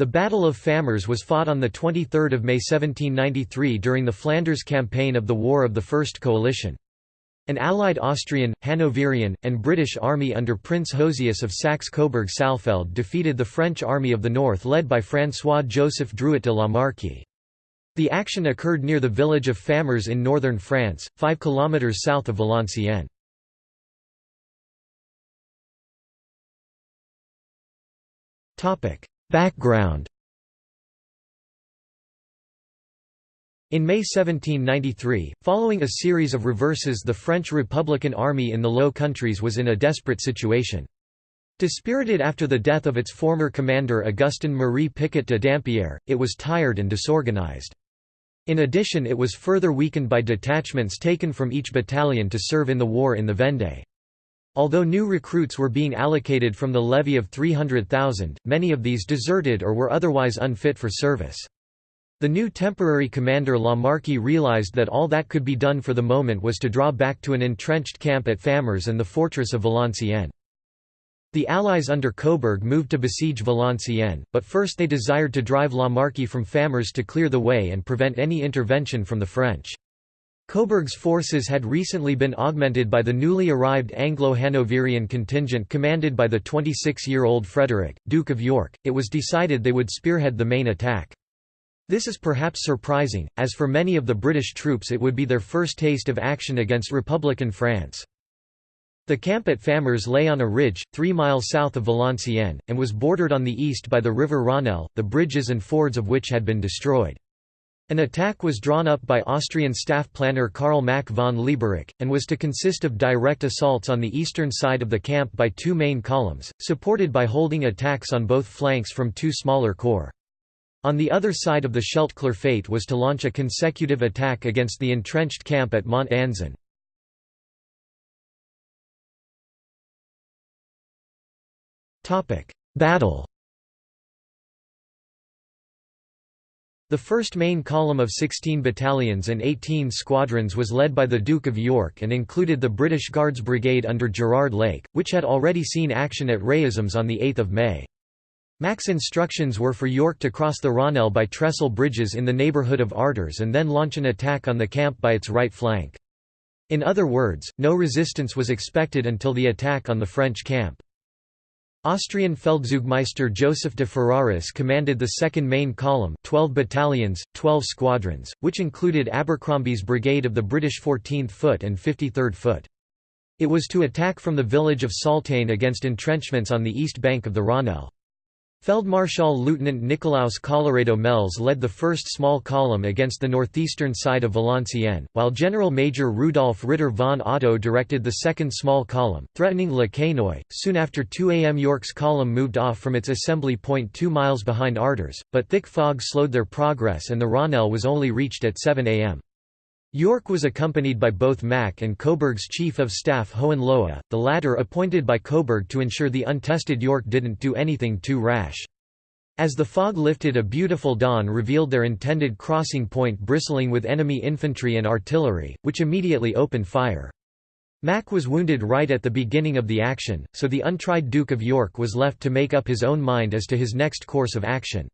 The Battle of Famars was fought on 23 May 1793 during the Flanders campaign of the War of the First Coalition. An allied Austrian, Hanoverian, and British army under Prince Josias of Saxe-Coburg-Saalfeld defeated the French Army of the North led by François-Joseph Drouet de la Marque. The action occurred near the village of Famars in northern France, 5 km south of Valenciennes. Background In May 1793, following a series of reverses the French Republican Army in the Low Countries was in a desperate situation. Dispirited after the death of its former commander Augustin Marie Picot de Dampierre, it was tired and disorganized. In addition it was further weakened by detachments taken from each battalion to serve in the war in the Vendée. Although new recruits were being allocated from the levy of 300,000, many of these deserted or were otherwise unfit for service. The new temporary commander La Marque realized that all that could be done for the moment was to draw back to an entrenched camp at Famars and the fortress of Valenciennes. The Allies under Coburg moved to besiege Valenciennes, but first they desired to drive La Marque from Famars to clear the way and prevent any intervention from the French. Coburg's forces had recently been augmented by the newly arrived Anglo-Hanoverian contingent commanded by the 26-year-old Frederick, Duke of York. It was decided they would spearhead the main attack. This is perhaps surprising, as for many of the British troops it would be their first taste of action against Republican France. The camp at Famars lay on a ridge, three miles south of Valenciennes, and was bordered on the east by the river Rhonelle, the bridges and fords of which had been destroyed. An attack was drawn up by Austrian staff planner Karl Mack von Lieberich, and was to consist of direct assaults on the eastern side of the camp by two main columns, supported by holding attacks on both flanks from two smaller corps. On the other side of the Scheldt Clerfayt was to launch a consecutive attack against the entrenched camp at Mont Anzin. Battle The first main column of 16 battalions and 18 squadrons was led by the Duke of York and included the British Guards Brigade under Gerard Lake, which had already seen action at Raismes on 8 May. Mack's instructions were for York to cross the Rhonelle by trestle bridges in the neighbourhood of Artres and then launch an attack on the camp by its right flank. In other words, no resistance was expected until the attack on the French camp. Austrian Feldzeugmeister Joseph de Ferraris commanded the second main column 12 battalions, 12 squadrons, which included Abercromby's brigade of the British 14th Foot and 53rd Foot. It was to attack from the village of Saultain against entrenchments on the east bank of the Rhonelle. Feldmarschall Lieutenant Nicolaus Colloredo Mels led the first small column against the northeastern side of Valenciennes, while General Major Rudolf Ritter von Otto directed the second small column, threatening Le Quesnoy. Soon after 2 am York's column moved off from its assembly point two miles behind Artres, but thick fog slowed their progress and the Rhonelle was only reached at 7 am. York was accompanied by both Mack and Coburg's chief of staff Hohenlohe, the latter appointed by Coburg to ensure the untested York didn't do anything too rash. As the fog lifted a beautiful dawn revealed their intended crossing point bristling with enemy infantry and artillery, which immediately opened fire. Mack was wounded right at the beginning of the action, so the untried Duke of York was left to make up his own mind as to his next course of action.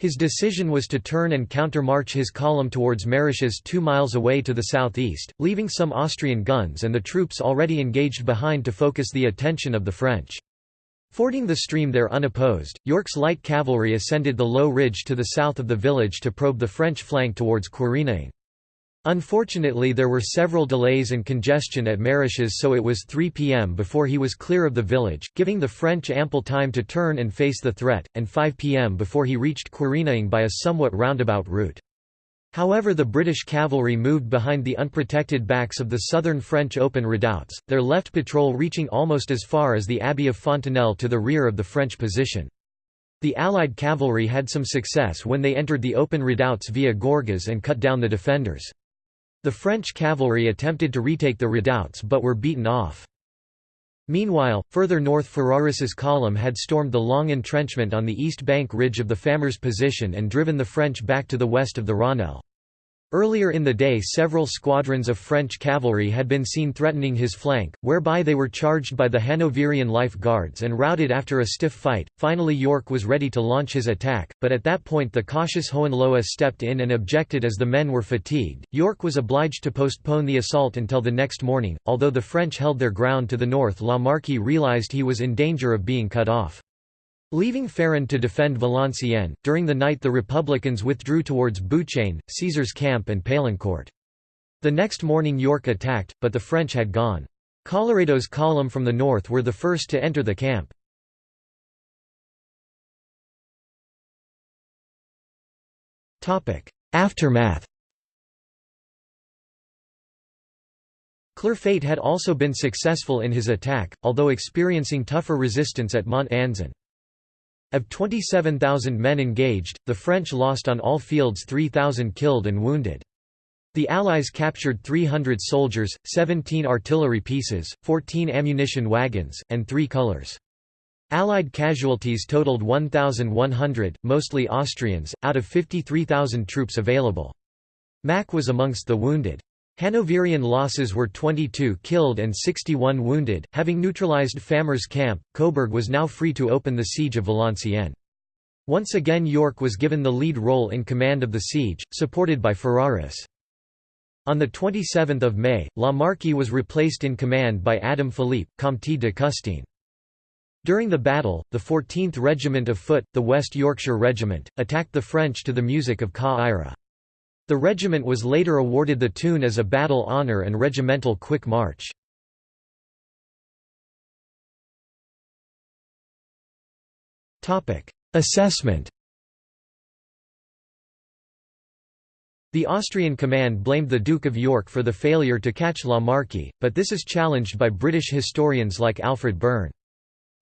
His decision was to turn and countermarch his column towards Maresches two miles away to the southeast, leaving some Austrian guns and the troops already engaged behind to focus the attention of the French. Fording the stream there unopposed, York's light cavalry ascended the low ridge to the south of the village to probe the French flank towards Querenaing. Unfortunately there were several delays and congestion at Maresches so it was 3 pm before he was clear of the village, giving the French ample time to turn and face the threat, and 5 pm before he reached Querenaing by a somewhat roundabout route. However the British cavalry moved behind the unprotected backs of the southern French open redoubts, their left patrol reaching almost as far as the Abbey of Fontenelle to the rear of the French position. The Allied cavalry had some success when they entered the open redoubts via Gorgas and cut down the defenders. The French cavalry attempted to retake the redoubts but were beaten off. Meanwhile, further north Ferraris's column had stormed the long entrenchment on the east bank ridge of the Famars position and driven the French back to the west of the Rhonelle. Earlier in the day several squadrons of French cavalry had been seen threatening his flank, whereby they were charged by the Hanoverian Life Guards and routed after a stiff fight. Finally York was ready to launch his attack, but at that point the cautious Hohenlohe stepped in and objected as the men were fatigued. York was obliged to postpone the assault until the next morning. Although the French held their ground to the north La Marque realized he was in danger of being cut off. Leaving Ferrand to defend Valenciennes, during the night the Republicans withdrew towards Bouchain, Caesar's camp and Paillencourt. The next morning York attacked, but the French had gone. Colloredo's column from the north were the first to enter the camp. Aftermath Clerfayt had also been successful in his attack, although experiencing tougher resistance at Mont Anzin. Of 27,000 men engaged, the French lost on all fields 3,000 killed and wounded. The Allies captured 300 soldiers, 17 artillery pieces, 14 ammunition wagons, and three colours. Allied casualties totaled 1,100, mostly Austrians, out of 53,000 troops available. Mack was amongst the wounded. Hanoverian losses were 22 killed and 61 wounded. Having neutralized Famars' camp, Coburg was now free to open the siege of Valenciennes. Once again York was given the lead role in command of the siege, supported by Ferraris. On 27 May, La Marque was replaced in command by Adam Philippe, Comte de Custine. During the battle, the 14th Regiment of Foot, the West Yorkshire Regiment, attacked the French to the music of Ca Ira. The regiment was later awarded the tune as a battle honour and regimental quick march. Assessment The Austrian command blamed the Duke of York for the failure to catch La Marque, but this is challenged by British historians like Alfred Burne.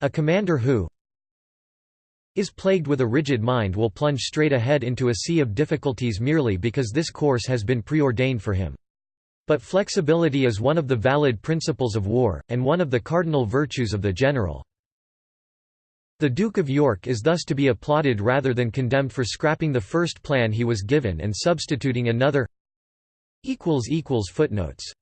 A commander who, is plagued with a rigid mind will plunge straight ahead into a sea of difficulties merely because this course has been preordained for him. But flexibility is one of the valid principles of war, and one of the cardinal virtues of the general. The Duke of York is thus to be applauded rather than condemned for scrapping the first plan he was given and substituting another Footnotes